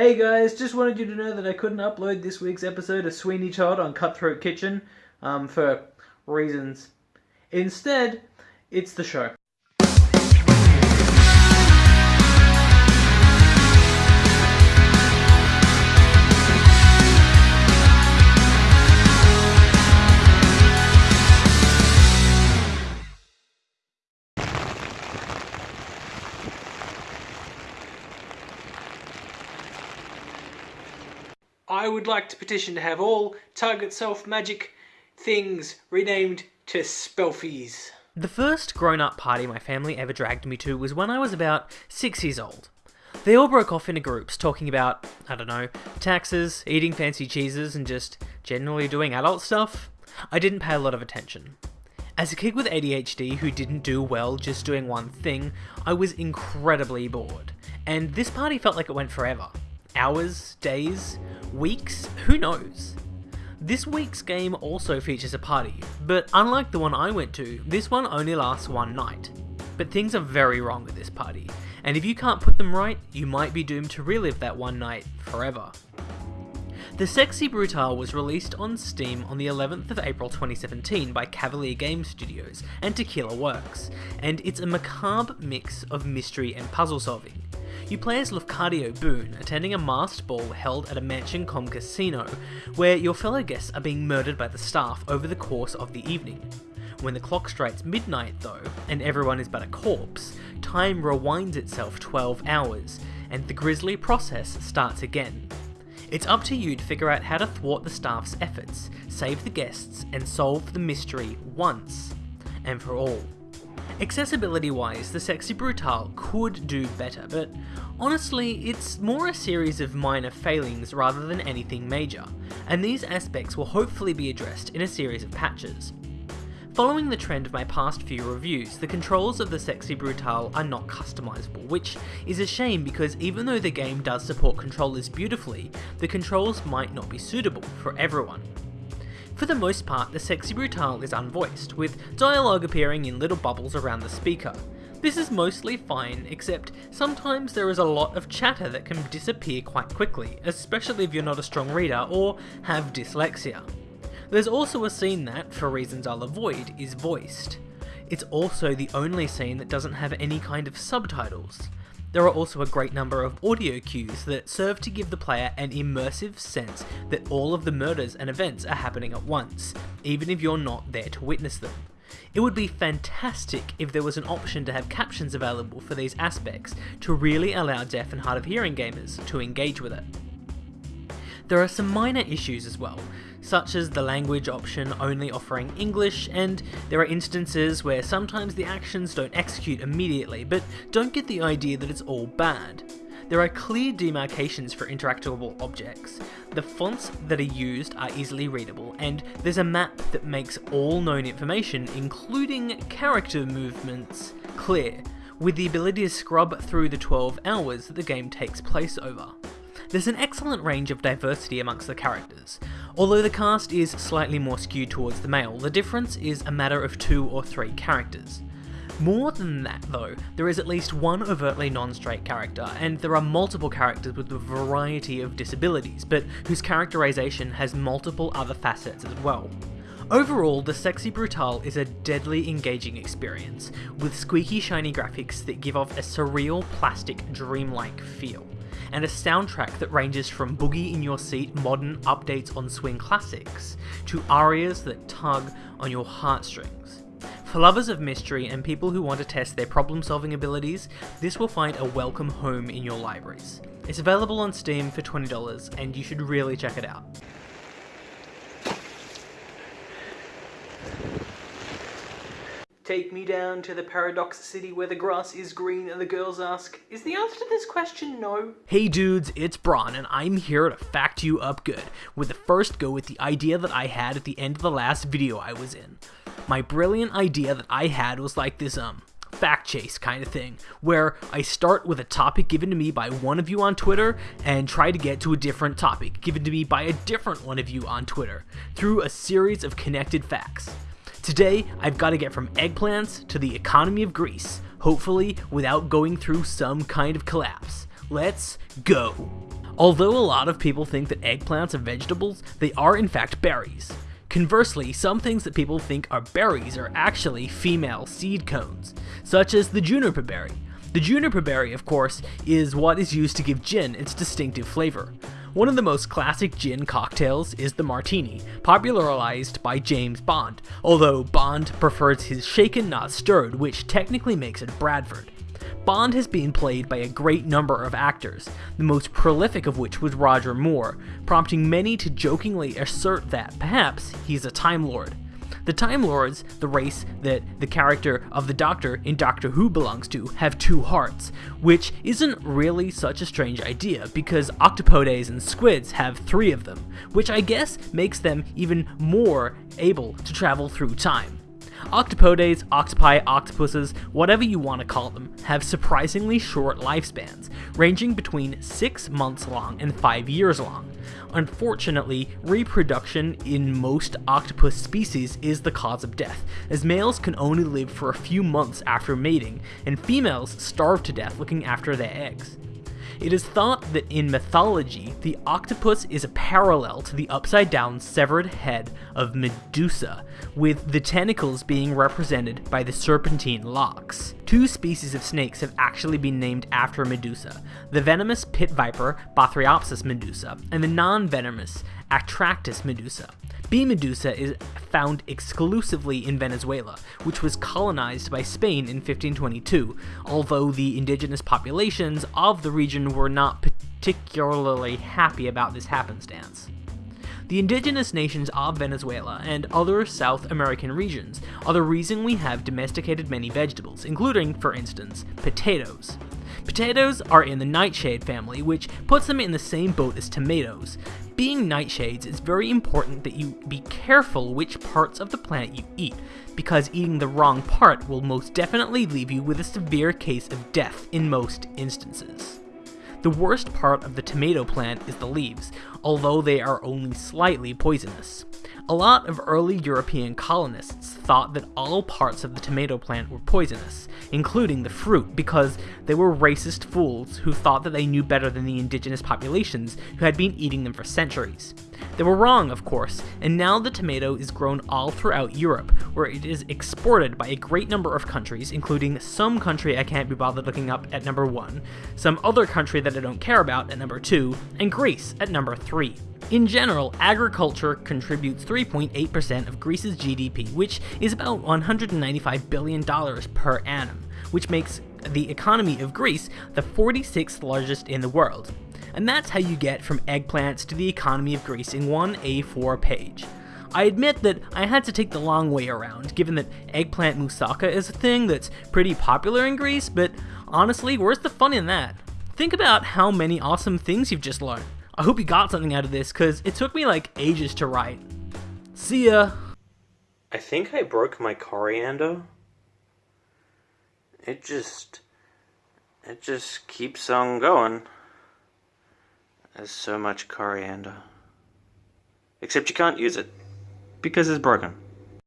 Hey guys, just wanted you to know that I couldn't upload this week's episode of Sweeney Todd on Cutthroat Kitchen um, for reasons. Instead, it's the show. Would like to petition to have all Target Self Magic things renamed to Spelfies. The first grown up party my family ever dragged me to was when I was about six years old. They all broke off into groups talking about, I don't know, taxes, eating fancy cheeses, and just generally doing adult stuff. I didn't pay a lot of attention. As a kid with ADHD who didn't do well just doing one thing, I was incredibly bored, and this party felt like it went forever. Hours, days, weeks, who knows? This week's game also features a party, but unlike the one I went to, this one only lasts one night. But things are very wrong with this party, and if you can't put them right, you might be doomed to relive that one night forever. The Sexy Brutale was released on Steam on the 11th of April 2017 by Cavalier Game Studios and Tequila Works, and it's a macabre mix of mystery and puzzle solving. You play as Lafcadio Boone, attending a masked ball held at a Mansion-Com casino, where your fellow guests are being murdered by the staff over the course of the evening. When the clock strikes midnight, though, and everyone is but a corpse, time rewinds itself 12 hours, and the grisly process starts again. It's up to you to figure out how to thwart the staff's efforts, save the guests, and solve the mystery once and for all. Accessibility wise, the Sexy Brutale could do better, but honestly, it's more a series of minor failings rather than anything major, and these aspects will hopefully be addressed in a series of patches. Following the trend of my past few reviews, the controls of the Sexy Brutale are not customizable, which is a shame because even though the game does support controllers beautifully, the controls might not be suitable for everyone. For the most part, the Sexy Brutale is unvoiced, with dialogue appearing in little bubbles around the speaker. This is mostly fine, except sometimes there is a lot of chatter that can disappear quite quickly, especially if you're not a strong reader or have dyslexia. There's also a scene that, for reasons I'll avoid, is voiced. It's also the only scene that doesn't have any kind of subtitles. There are also a great number of audio cues that serve to give the player an immersive sense that all of the murders and events are happening at once, even if you're not there to witness them. It would be fantastic if there was an option to have captions available for these aspects to really allow deaf and hard of hearing gamers to engage with it. There are some minor issues as well, such as the language option only offering English, and there are instances where sometimes the actions don't execute immediately, but don't get the idea that it's all bad. There are clear demarcations for interactable objects, the fonts that are used are easily readable, and there's a map that makes all known information, including character movements, clear, with the ability to scrub through the 12 hours that the game takes place over. There's an excellent range of diversity amongst the characters. Although the cast is slightly more skewed towards the male, the difference is a matter of two or three characters. More than that though, there is at least one overtly non-straight character, and there are multiple characters with a variety of disabilities, but whose characterization has multiple other facets as well. Overall, the Sexy Brutale is a deadly engaging experience, with squeaky shiny graphics that give off a surreal plastic dreamlike feel and a soundtrack that ranges from boogie in your seat modern updates on swing classics to arias that tug on your heartstrings. For lovers of mystery and people who want to test their problem solving abilities, this will find a welcome home in your libraries. It's available on Steam for $20 and you should really check it out. Take me down to the paradox city where the grass is green and the girls ask, is the answer to this question no? Hey dudes, it's Braun and I'm here to fact you up good, with the first go with the idea that I had at the end of the last video I was in. My brilliant idea that I had was like this um, fact chase kind of thing, where I start with a topic given to me by one of you on Twitter and try to get to a different topic given to me by a different one of you on Twitter, through a series of connected facts. Today, I've got to get from eggplants to the economy of Greece, hopefully without going through some kind of collapse. Let's go! Although a lot of people think that eggplants are vegetables, they are in fact berries. Conversely, some things that people think are berries are actually female seed cones, such as the juniper berry. The juniper berry, of course, is what is used to give gin its distinctive flavor. One of the most classic gin cocktails is the martini, popularized by James Bond, although Bond prefers his shaken not stirred, which technically makes it Bradford. Bond has been played by a great number of actors, the most prolific of which was Roger Moore, prompting many to jokingly assert that, perhaps, he's a Time Lord. The Time Lords, the race that the character of the Doctor in Doctor Who belongs to, have two hearts, which isn't really such a strange idea because octopodes and squids have three of them, which I guess makes them even more able to travel through time. Octopodes, octopi, octopuses, whatever you want to call them, have surprisingly short lifespans, ranging between 6 months long and 5 years long. Unfortunately, reproduction in most octopus species is the cause of death, as males can only live for a few months after mating, and females starve to death looking after their eggs. It is thought that in mythology, the octopus is a parallel to the upside down severed head of Medusa, with the tentacles being represented by the serpentine locks. Two species of snakes have actually been named after Medusa the venomous pit viper Bothriopsis medusa, and the non venomous Atractus medusa. B. medusa is found exclusively in Venezuela, which was colonized by Spain in 1522, although the indigenous populations of the region were not particularly happy about this happenstance. The indigenous nations of Venezuela and other South American regions are the reason we have domesticated many vegetables, including, for instance, potatoes. Potatoes are in the nightshade family, which puts them in the same boat as tomatoes. Being nightshades, it's very important that you be careful which parts of the plant you eat, because eating the wrong part will most definitely leave you with a severe case of death in most instances. The worst part of the tomato plant is the leaves, although they are only slightly poisonous. A lot of early European colonists thought that all parts of the tomato plant were poisonous, including the fruit, because they were racist fools who thought that they knew better than the indigenous populations who had been eating them for centuries. They were wrong, of course, and now the tomato is grown all throughout Europe, where it is exported by a great number of countries, including some country I can't be bothered looking up at number 1, some other country that I don't care about at number 2, and Greece at number 3. In general, agriculture contributes 3.8% of Greece's GDP, which is about $195 billion per annum, which makes the economy of Greece the 46th largest in the world. And that's how you get from eggplants to the economy of Greece in one A4 page. I admit that I had to take the long way around, given that eggplant moussaka is a thing that's pretty popular in Greece, but honestly, where's the fun in that? Think about how many awesome things you've just learned. I hope you got something out of this, because it took me like ages to write. See ya! I think I broke my coriander. It just. It just keeps on going. There's so much coriander. Except you can't use it. Because it's broken.